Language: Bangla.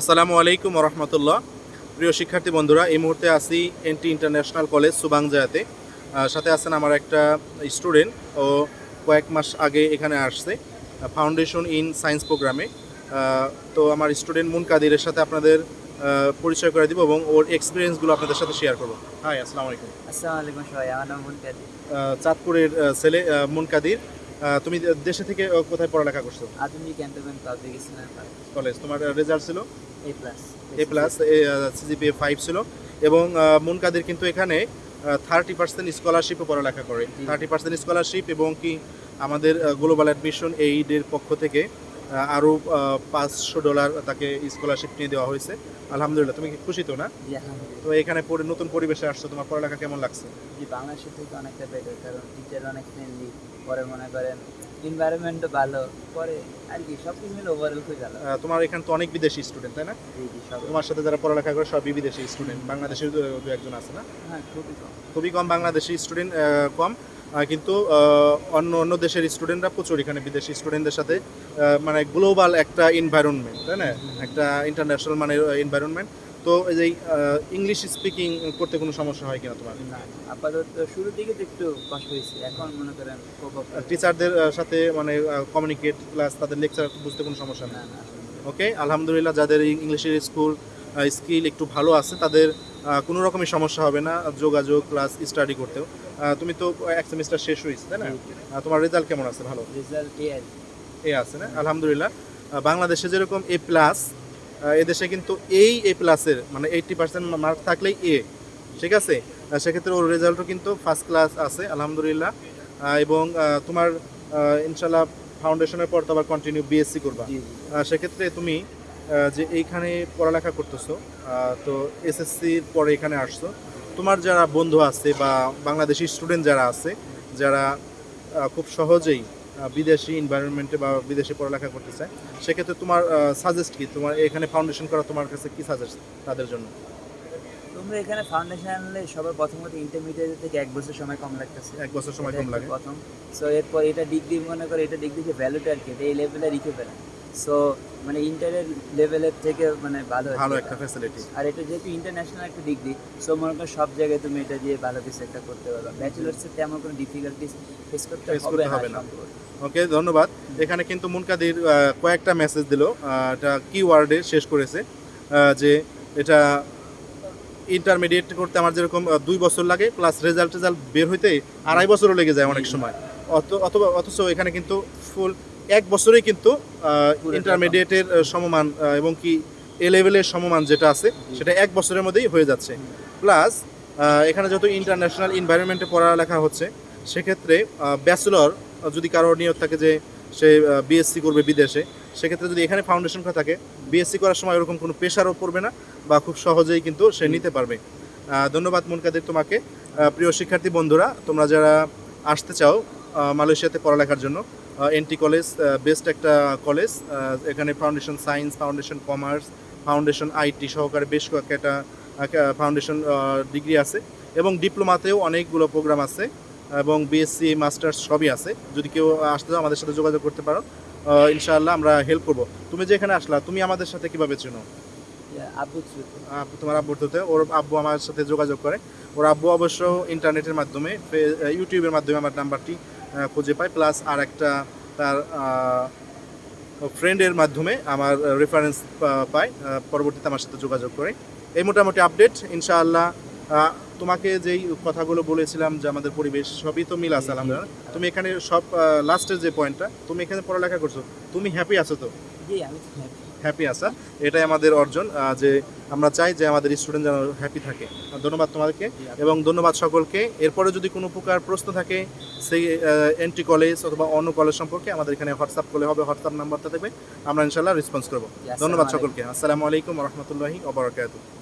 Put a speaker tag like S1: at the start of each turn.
S1: আসসালামু আলাইকুম রহমতুল্লাহ প্রিয় শিক্ষার্থী বন্ধুরা এই মুহূর্তে আছি এনটি ইন্টারন্যাশনাল কলেজ সুবাংজায়াতে সাথে আছেন আমার একটা স্টুডেন্ট ও কয়েক মাস আগে এখানে আসছে ফাউন্ডেশন ইন সায়েন্স প্রোগ্রামে। তো আমার স্টুডেন্ট মুন কাদিরের সাথে আপনাদের পরিচয় করে দিব এবং ওর এক্সপিরিয়েন্সগুলো আপনাদের সাথে শেয়ার করব। হাই আসসালামু আলাইকুম।
S2: আসসালামু আলাইকুম সবাই আমার নাম মুনকাদি
S1: আহ, চাঁদপুরের ছেলে মুন কাদির। তুমি দেশে থেকে কোথায় পড়ালেখা করছ?
S2: Adhunik cantonment public Islam
S1: college. তোমার রেজাল্ট ছিল?
S2: A plus
S1: A plus CGPA five ছিল। এবং মুন কাদের কিন্তু এখানে থার্টি পার্সেন্ট স্কলারশিপে পড়ালেখা করে। থার্টি পার্সেন্ট স্কলারশিপ এবং কি আমাদের গ্লোবাল অ্যাডমিশন এইডের পক্ষ থেকে আরও পাঁচশো ডলার তাকে স্কলারশিপ নিয়ে দেওয়া হয়েছে। আলহামদুলিল্লাহ। তুমি কি খুশি তো না? তো এখানে পরে নতুন পরিবেশে আসছো। তোমার পড়ালেখা কেমন লাগছে?
S2: জি বাংলাদেশের থেকে অনেকটা বেটার কারণ টিচার অনেক ফ্রেন্ডলি পরে মনে করেন এনভায়রনমেন্টও ভালো পরে আর কি সব কিছু মিলে ওভারঅল খুব ভালো।
S1: তোমার এখানে তো অনেক বিদেশি স্টুডেন্ট তাই না? তোমার সাথে যারা পড়ালেখা করে সবই বিদেশি স্টুডেন্ট বাংলাদেশের দু একজন আছে না?
S2: হ্যাঁ খুবই কম।
S1: খুবই কম বাংলাদেশি স্টুডেন্ট কম। কিন্তু অন্য অন্য দেশের স্টুডেন্টরা প্রচুর এখানে বিদেশি স্টুডেন্টদের সাথে মানে গ্লোবাল একটা এনভায়রনমেন্ট তাই না? একটা ইন্টারন্যাশনাল মানে এনভায়রনমেন্ট তো এই যে ইংলিশ স্পিকিং করতে কোনো সমস্যা হয় কিনা তোমার?
S2: না আপাতত শুরুর দিকে তো একটু কষ্ট হয়েছে। এখন মনে করেন
S1: টিচারদের সাথে মানে কমিউনিকেট প্লাস তাদের লেকচার বুঝতে কোনো সমস্যা নেই। ওকে আলহামদুলিল্লাহ যাদের ইংলিশের স্কুল স্কিল একটু ভালো আছে তাদের কোনো রকমই সমস্যা হবে না যোগাযোগ প্লাস স্টাডি করতেও। তুমি তো এক সেমিস্টার শেষ হয়েছে তাই না? তোমার রেজাল্ট কেমন আছে? ভালো?
S2: রেজাল্ট এ
S1: আছে না? আলহামদুলিল্লাহ। বাংলাদেশে যেরকম এ প্লাস এদেশে কিন্তু এই এ প্লাসের মানে এইটটি পার্সেন্ট মার্ক থাকলেই এ ঠিক আছে? সেক্ষেত্রে ওর রেজাল্টও কিন্তু ফার্স্ট ক্লাস আছে আলহামদুলিল্লাহ। এবং তোমার ইনশাল্লাহ ফাউন্ডেশনের পর তো আবার কন্টিনিউ বিএসসি করবা। সেক্ষেত্রে তুমি যে এইখানে পড়ালেখা করতেছো তো এসএসসির পরে এখানে আসছো। তোমার যারা বন্ধু আছে বা বাংলাদেশি স্টুডেন্ট যারা আছে যারা খুব সহজেই বিদেশি এনভায়রনমেন্টে বা বিদেশে পড়ালেখা করতে চায় সেক্ষেত্রে তোমার সাজেস্ট কি? তোমার এখানে ফাউন্ডেশন করা তোমার কাছে কি সাজেস্ট তাদের জন্য?
S2: তোমরা এখানে ফাউন্ডেশন আনলে সবার প্রথমত ইন্টারমিডিয়েট থেকে এক বছর সময় কম লাগতেছে।
S1: এক বছর সময় কম লাগে।
S2: প্রথম। সো এরপর এটা ডিগ্রি মনে করে এটা ডিগ্রি যে ভ্যালুটা আর কি এই লেভেলে রেখে ফেলে সো মানে ইন্টারের লেভেলের থেকে মানে ভালো
S1: ভালো একটা ফ্যাসিলিটি
S2: আর এটা যেহেতু ইন্টারন্যাশনাল একটা ডিগ্রি সো মনে করো সব জায়গায় তুমি এটা দিয়ে ভালো কিছু একটা করতে পারো ব্যাচেলার্সের তেমন কোনো ডিফিকাল্টিস ফেস করতে হবে না।
S1: ওকে ধন্যবাদ। এখানে কিন্তু মুনকাদির কয়েকটা মেসেজ দিল। এটা কি ওয়ার্ডে শেষ করেছে। যে এটা ইন্টারমিডিয়েট করতে আমার যেরকম দুই বছর লাগে প্লাস রেজাল্ট রেজাল্ট বের হইতে আড়াই বছরও লেগে যায় অনেক সময়। অথবা অথচ এখানে কিন্তু ফুল এক বছরেই কিন্তু ইন্টারমিডিয়েটের সমমান এবং কি এ লেভেলের সমমান যেটা আছে সেটা এক বছরের মধ্যেই হয়ে যাচ্ছে। প্লাস এখানে যত ইন্টারন্যাশনাল এনভায়রনমেন্টে পড়ালেখা হচ্ছে সেক্ষেত্রে ব্যাচেলর যদি কারোর নিয়োগ থাকে যে সে বিএসসি করবে বিদেশে সেক্ষেত্রে যদি এখানে ফাউন্ডেশন করা থাকে বিএসসি করার সময় ওরকম কোনো প্রেশারও পড়বে না বা খুব সহজেই কিন্তু সে নিতে পারবে। ধন্যবাদ মুনকাদের তোমাকে। প্রিয় শিক্ষার্থী বন্ধুরা তোমরা যারা আসতে চাও মালয়েশিয়াতে পড়ালেখার জন্য এনটি কলেজ বেস্ট একটা কলেজ এখানে foundation science foundation commerce foundation IT সহকারে বেশ কয়েকটা ফাউন্ডেশন ডিগ্রি আছে এবং ডিপ্লোমাতেও অনেকগুলো প্রোগ্রাম আছে। এবং বিএসসি মাস্টার্স সবই আছে। যদি কেউ আসতে চাও আমাদের সাথে যোগাযোগ করতে পারো। ইনশাআল্লাহ আমরা হেল্প করব। তুমি যে এখানে আসলা তুমি আমাদের সাথে কীভাবে চেনো?
S2: আব্বু
S1: তোমার আব্বুর থ্রুতে ওর আব্বু আমার সাথে যোগাযোগ করে। ওর আব্বু অবশ্য ইন্টারনেটের মাধ্যমে ইউটিউবের মাধ্যমে আমার নাম্বারটি খুঁজে পায়। প্লাস আর একটা তার ফ্রেন্ডের মাধ্যমে আমার রেফারেন্স পায়। পরবর্তীতে আমার সাথে যোগাযোগ করে। এই মোটামুটি আপডেট ইনশাআল্লাহ তোমাকে যেই কথাগুলো বলেছিলাম যে আমাদের পরিবেশ সবই তো মিল আছে আলহামদুলিল্লাহ। তুমি এখানে সব লাস্টের যে পয়েন্টটা তুমি এখানে পড়ালেখা করছ তুমি হ্যাপি আছো তো। হ্যাপি আসা এটাই আমাদের অর্জন যে আমরা চাই যে আমাদের স্টুডেন্ট যেন হ্যাপি থাকে। ধন্যবাদ তোমাদেরকে এবং ধন্যবাদ সকলকে। এরপরে যদি কোনো প্রকার প্রশ্ন থাকে সেই এন্ট্রি কলেজ অথবা অন্য কলেজ সম্পর্কে আমাদের এখানে হোয়াটসঅ্যাপ করলে হবে হোয়াটসঅ্যাপ নাম্বারটা দেবে আমরা ইনশাল্লাহ রেসপন্স করব। ধন্যবাদ সকলকে। আসসালামু আলাইকুম রহমতুল্লাহি ওবরাকাতুহ